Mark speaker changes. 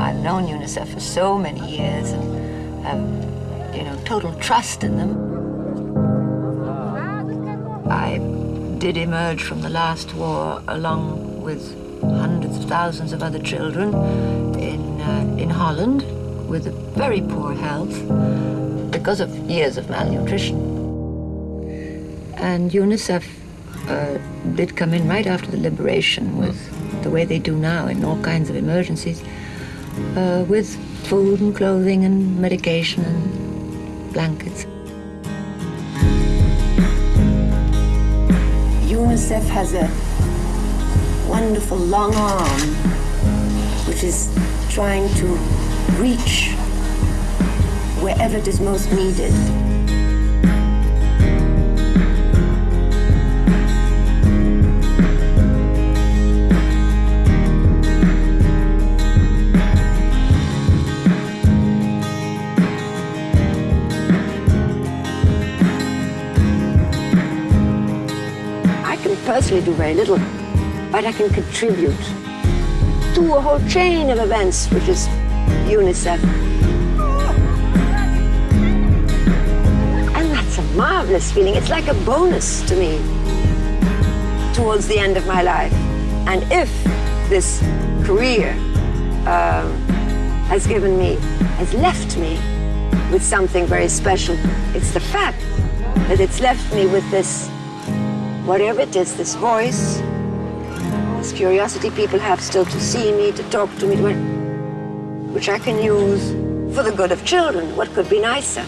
Speaker 1: I've known UNICEF for so many years and have, you know, total trust in them. I did emerge from the last war along with hundreds of thousands of other children in, uh, in Holland with very poor health because of years of malnutrition. And UNICEF uh, did come in right after the liberation with the way they do now in all kinds of emergencies, uh, with food and clothing and medication and blankets.
Speaker 2: UNICEF has a wonderful long arm which is trying to reach wherever it is most needed. Personally do very little, but I can contribute to a whole chain of events, which is UNICEF. And that's a marvelous feeling. It's like a bonus to me towards the end of my life. And if this career um, has given me, has left me with something very special, it's the fact that it's left me with this, whatever it is, this voice, this curiosity people have still to see me, to talk to me, which I can use for the good of children. What could be nicer?